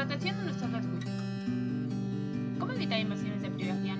Protección de nuestra red ¿Cómo evitar invasiones de privacidad